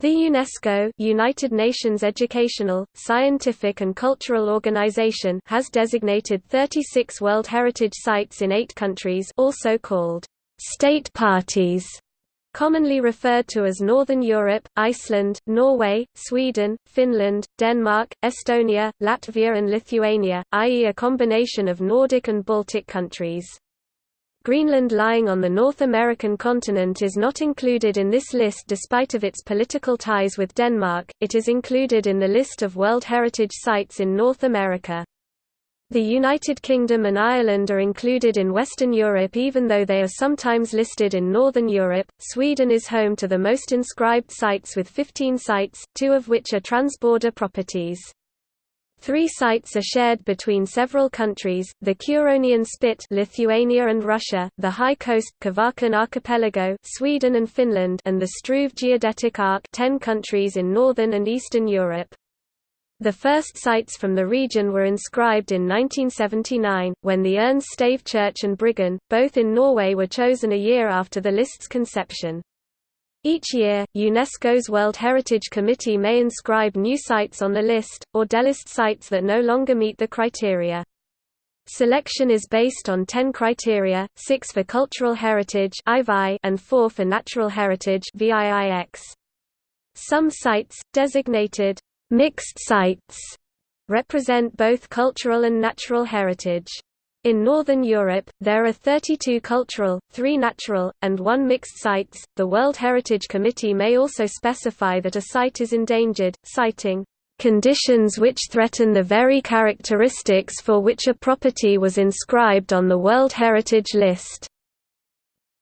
The UNESCO United Nations Educational, Scientific and Cultural Organization has designated 36 World Heritage Sites in eight countries also called state parties, commonly referred to as Northern Europe, Iceland, Norway, Sweden, Finland, Denmark, Estonia, Latvia and Lithuania, i.e. a combination of Nordic and Baltic countries. Greenland lying on the North American continent is not included in this list despite of its political ties with Denmark, it is included in the list of World Heritage Sites in North America. The United Kingdom and Ireland are included in Western Europe even though they are sometimes listed in Northern Europe. Sweden is home to the most inscribed sites with 15 sites, two of which are transborder properties. Three sites are shared between several countries, the Curonian Spit Lithuania and Russia, the High Coast Kvarken Archipelago Sweden and Finland and the Struve Geodetic Arc 10 countries in northern and eastern Europe. The first sites from the region were inscribed in 1979, when the Urnes Stave Church and Bryggen, both in Norway were chosen a year after the list's conception. Each year, UNESCO's World Heritage Committee may inscribe new sites on the list, or delist sites that no longer meet the criteria. Selection is based on 10 criteria, 6 for cultural heritage and 4 for natural heritage Some sites, designated mixed sites, represent both cultural and natural heritage. In Northern Europe, there are 32 cultural, 3 natural, and 1 mixed sites. The World Heritage Committee may also specify that a site is endangered, citing conditions which threaten the very characteristics for which a property was inscribed on the World Heritage List.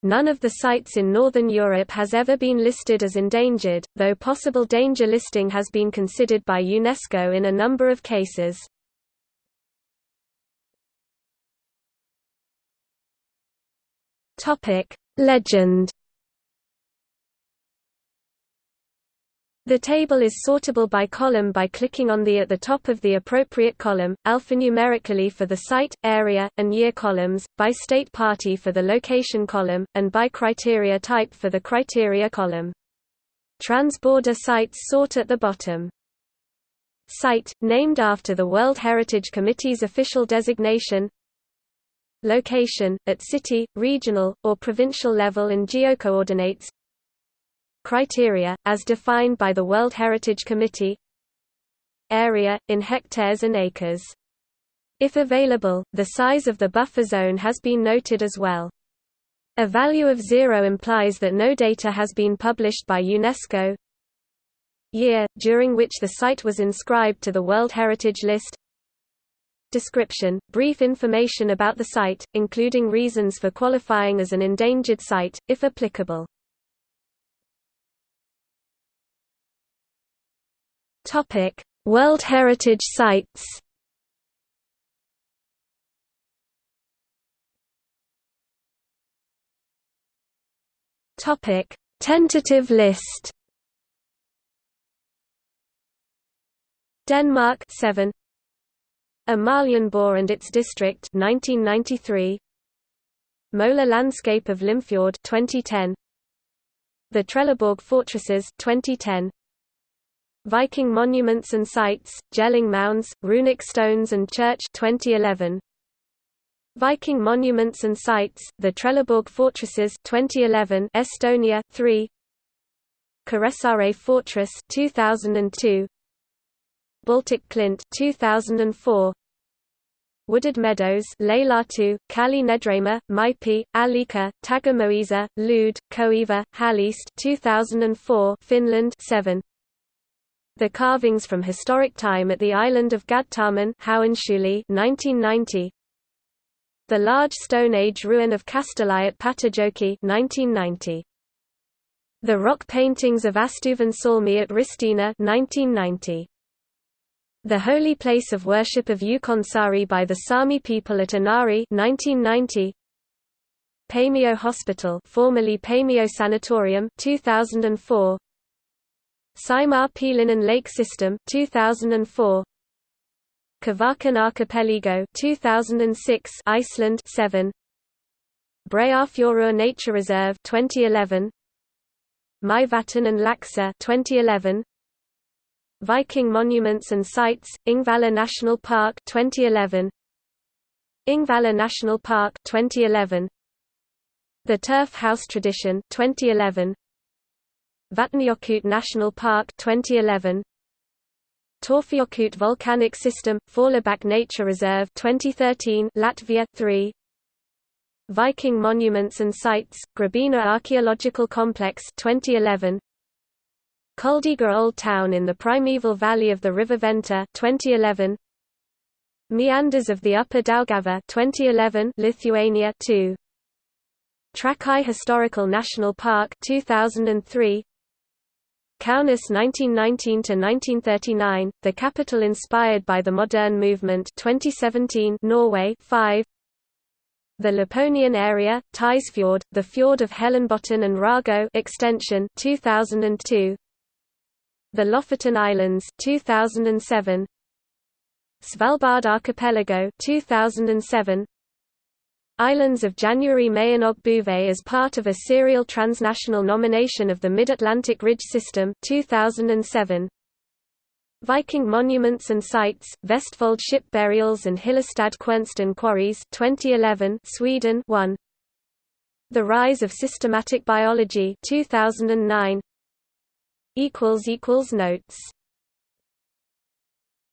None of the sites in Northern Europe has ever been listed as endangered, though possible danger listing has been considered by UNESCO in a number of cases. Topic: Legend. The table is sortable by column by clicking on the at the top of the appropriate column, alphanumerically for the site, area, and year columns, by state party for the location column, and by criteria type for the criteria column. Transborder sites sort at the bottom. Site, named after the World Heritage Committee's official designation Location, at city, regional, or provincial level in geocoordinates Criteria, as defined by the World Heritage Committee Area, in hectares and acres. If available, the size of the buffer zone has been noted as well. A value of zero implies that no data has been published by UNESCO. Year, during which the site was inscribed to the World Heritage List Description, brief information about the site, including reasons for qualifying as an endangered site, if applicable. World Heritage Sites. Topic: Tentative list. Denmark 7 Amalienborg and its district 1993 Moler landscape of Limfjord 2010 The Trelleborg fortresses 2010 Viking monuments and sites Jelling mounds runic stones and church 2011 Viking monuments and sites the Trelleborg fortresses 2011 Estonia 3 Kuressaare Fortress 2002 Baltic Clint 2004 Wooded Meadows Laelatu, Kaali Nedrema, Maipi, Alika, Tagamõisa, Lude, Koiva, Halliste 2004 Finland 7 The carvings from historic time at the island of Gaddtarmen 1990 The large Stone Age ruin of Kastelli at Pattijoki 1990 The rock paintings of Astuvan Salmi at Ristiina 1990 the Holy Place of Worship of Ukonsaari by the Sami people at Inari 1990. Paimio Hospital formerly Paimio Sanatorium 2004. Saimaa-Pielinen Lake System 2004. Kvarken Archipelago 2006 Iceland 7 Breiðafjörður Nature Reserve 2011 Mývatn and Laxá 2011 Viking Monuments and Sites Ingvalla National Park 2011 Ingvalla National Park 2011 The Turf House Tradition 2011 Vatnajökull National Park 2011 Torfajökull Volcanic System Fjallabak Nature Reserve 2013 Latvia 3 Viking Monuments and Sites Grobiņa Archaeological Complex 2011 Kuldīga Old Town in the primeval valley of the river Venta 2011 Meanders of the Upper Daugava 2011 Lithuania 2 Trakai Historical National Park 2003 Kaunas 1919 to 1939 the capital inspired by the modern movement 2017 Norway 5 The Laponian area, Tysfjord, the fjord of Hellemobotn and Rago extension 2002 The Lofoten Islands 2007 Svalbard Archipelago 2007 Islands of January Mayanog Bouvet as part of a serial transnational nomination of the Mid-Atlantic Ridge System 2007. Viking Monuments and Sites, Vestfold Ship Burials and Hyllestad Quernstone Quarries 2011 Sweden 1. The Rise of Systematic Biology 2009 Notes